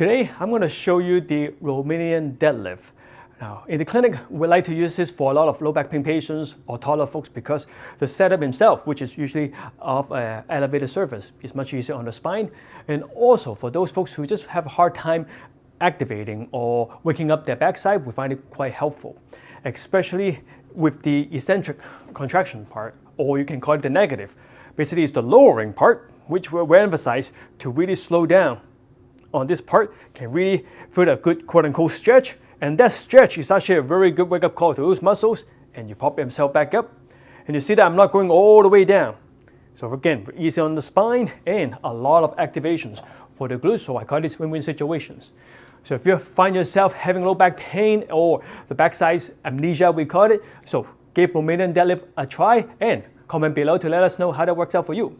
Today, I'm going to show you the Romanian deadlift. Now, in the clinic, we like to use this for a lot of low back pain patients or taller folks because the setup itself, which is usually of an elevated surface, is much easier on the spine. And also for those folks who just have a hard time activating or waking up their backside, we find it quite helpful, especially with the eccentric contraction part, or you can call it the negative. Basically, it's the lowering part, which we emphasize to really slow down on this part can really feel a good quote unquote stretch. And that stretch is actually a very good wake up call to those muscles and you pop yourself back up. And you see that I'm not going all the way down. So again, easy on the spine and a lot of activations for the glutes. So I call this win-win situations. So if you find yourself having low back pain or the backside amnesia, we call it, so give Romanian deadlift a try and comment below to let us know how that works out for you.